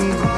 keep on.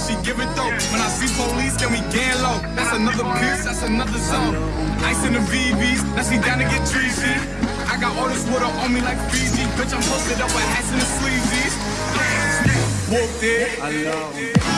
she give it though. When I see police, then we gang low. That's another piece, that's another zone. Ice in the VVs, now she down to get treasy. I got all this water on me like Fiji. Bitch, I'm posted up with hats and the sleazies. Walked it. I love it.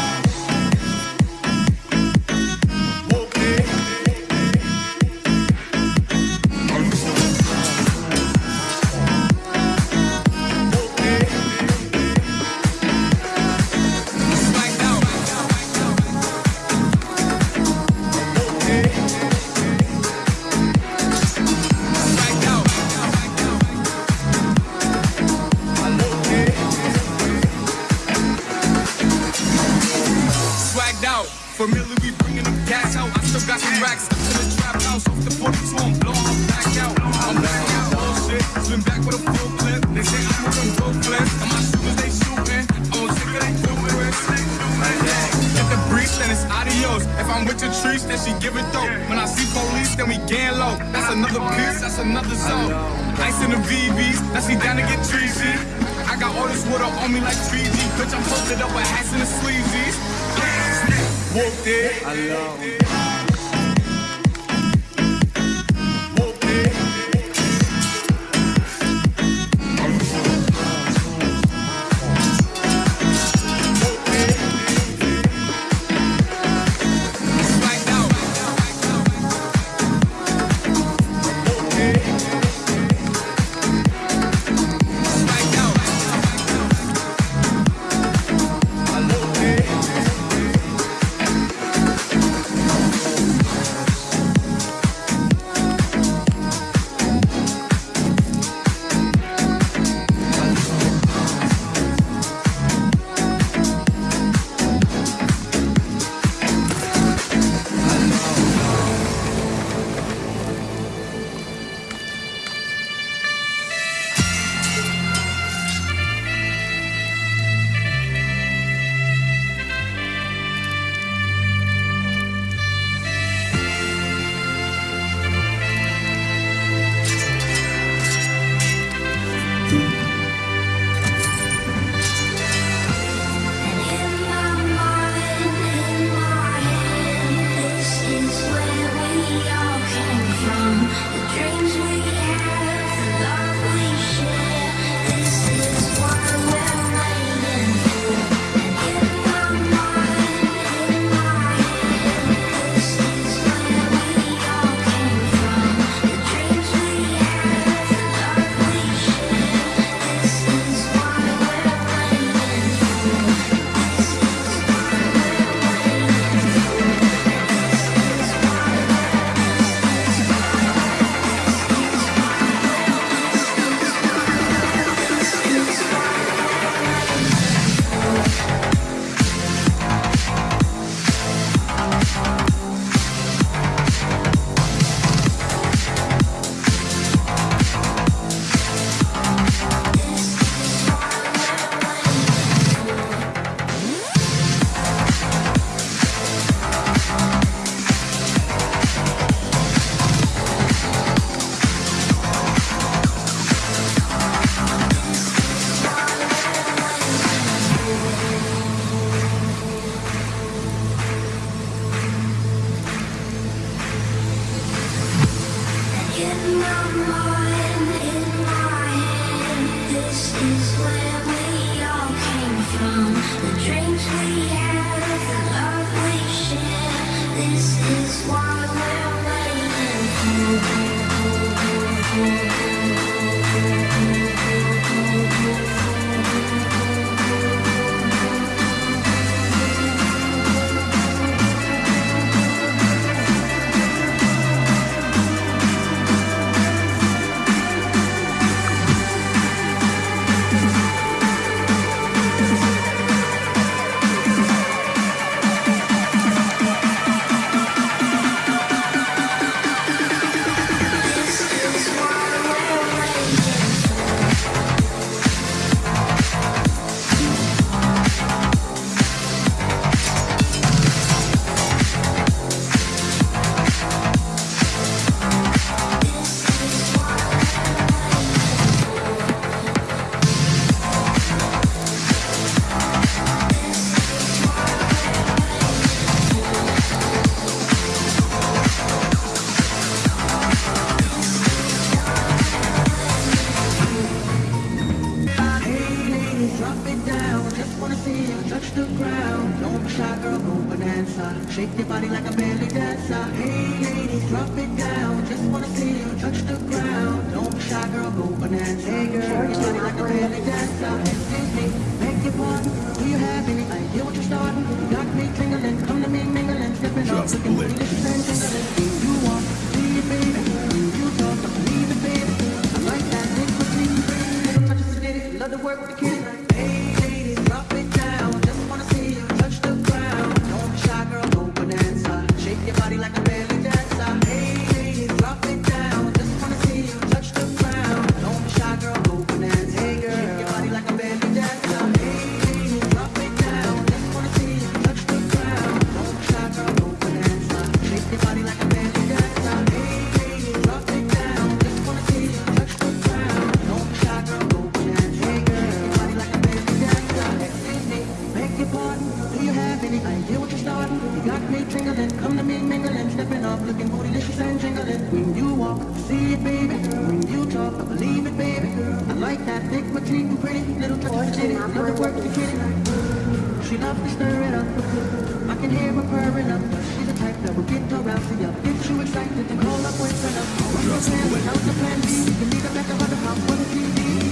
I'm with the trees, then she give it though. When I see police, then we gang low. That's another piece, that's another zone. Ice in the VVs, now she down to get treasy. I got all this water on me like Fiji. Bitch, I'm posted up with hats and the sleazies. Walked it. I love it. drop it down. Just wanna see you touch the ground. Don't be shy, girl, go bonanza. Uh. Shake your body like a belly dancer. Hey, ladies, drop it down. Just wanna see you touch the ground. Don't be shy, girl, go bonanza. Uh. Hey, girl, shake your body like a belly dancer. Excuse me, make your pardon. Do you have any idea what you're starting? You got me tingling, come to me mingling, stepping up, looking English and tingling. You want, do you? Do you talk, it, baby? I like that, think with me. Touch it, love to work with the kids like a like that thick, but pretty. Little touch of it, love to work the kitty. She loves to stir it up. I can hear her purring up. She's a type that will get her rousing up. Get you excited and call up with her. What's the plan? What's a plan B? You need a back on the house. for the TV.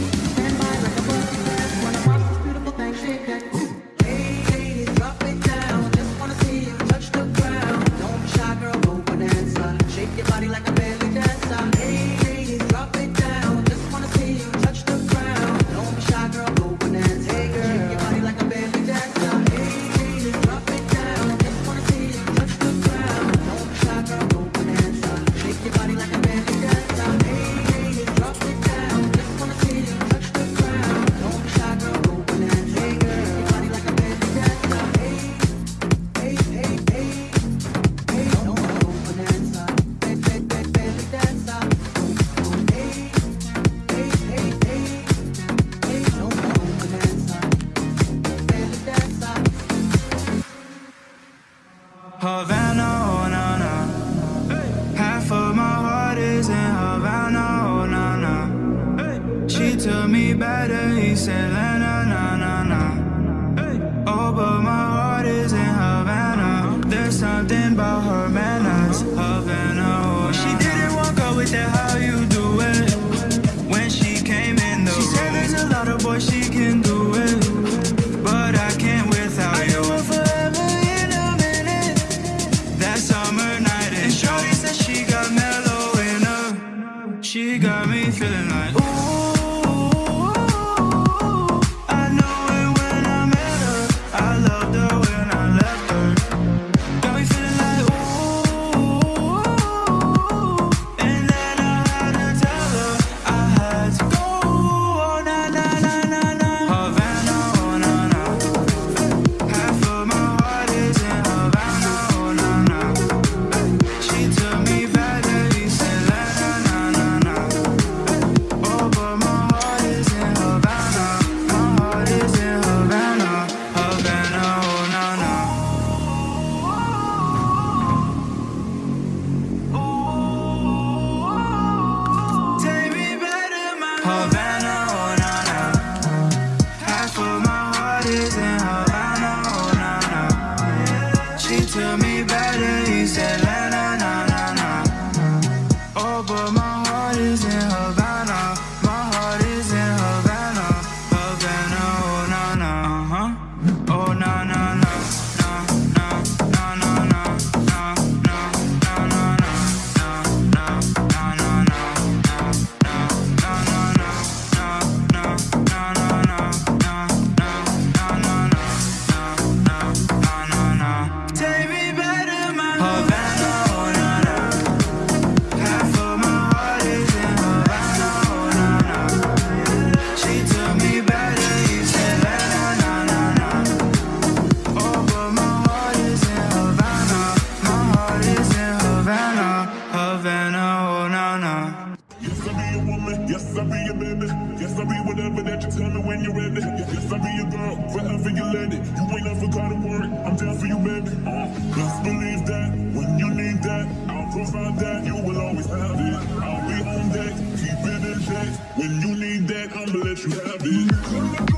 She told me better, he said "Lena." feeling like provide that. You will always have it. I'll be on deck. Keep it in check. When you need that, I'ma let you have it.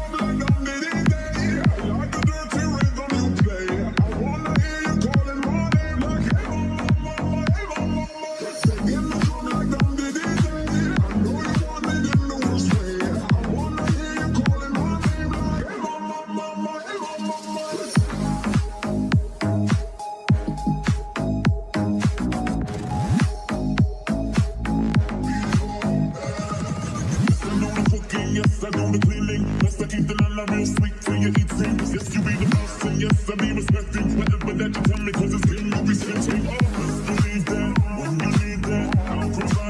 Yes, I know the cleaning. Yes, I keep the lala real sweet till you eat things. Yes, you be the and yes, I be respecting whatever that you tell me, cause it's game you be sitting. Oh, best believe that when you need that, I'll provide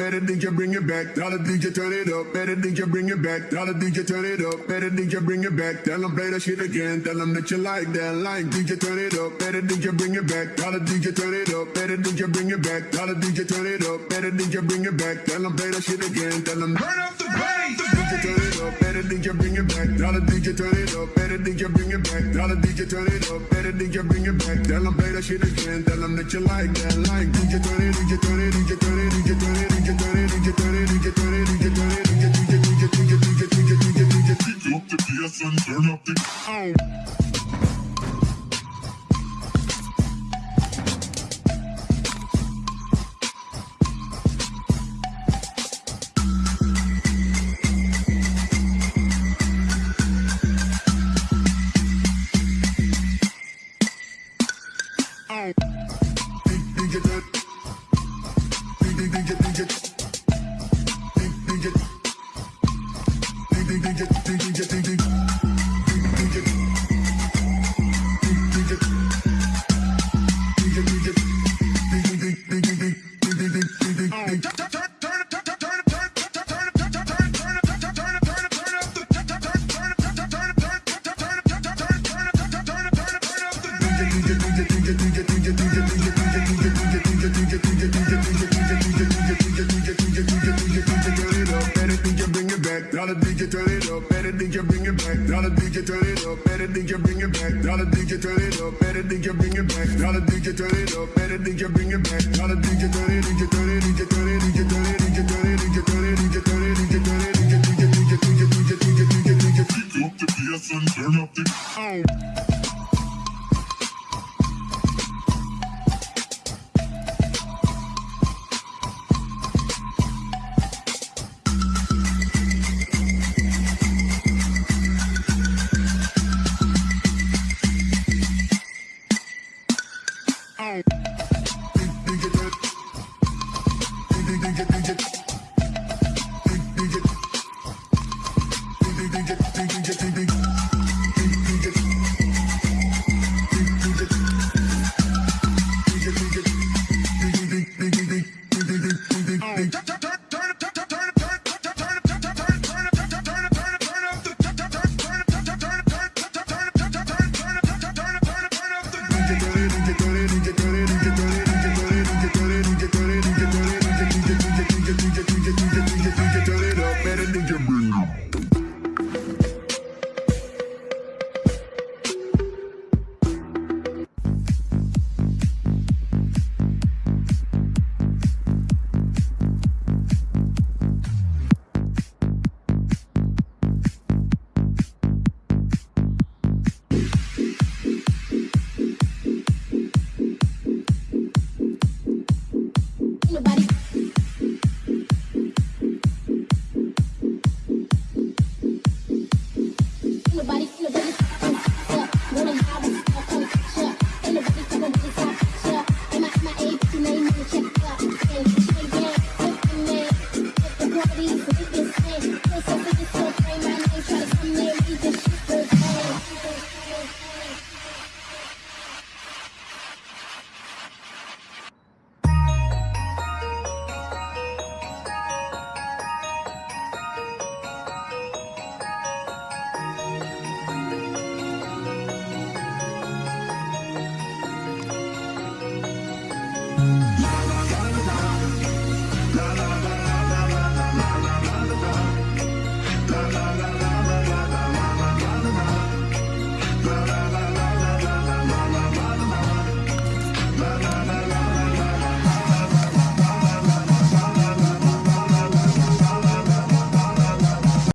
better DJ bring it back. Dollar DJ turn it up, better DJ bring it back. Dollar DJ turn it up, better DJ bring it back. Tell them play that shit again. Tell them that you like that line. DJ turn it up, better DJ bring it back. Dollar DJ turn it up, better DJ bring it back. Dollar DJ turn it up, better DJ bring it back. Tell them play that shit again. Tell them turn up the bass. DJ turn it up, better DJ bring it back. Dollar DJ turn it up, better DJ bring it back. Dollar DJ turn it up, better DJ bring it back. Tell them play that shit again. Tell them that you like that line. DJ turn it, DJ turn it, DJ turn it, DJ turn it, DJ turn it, DJ turn it, DJ turn it, DJ turn it, DJ DJ DJ DJ DJ DJ DJ DJ DJ up the PS and turn up the DJ Girl, we can turn it up.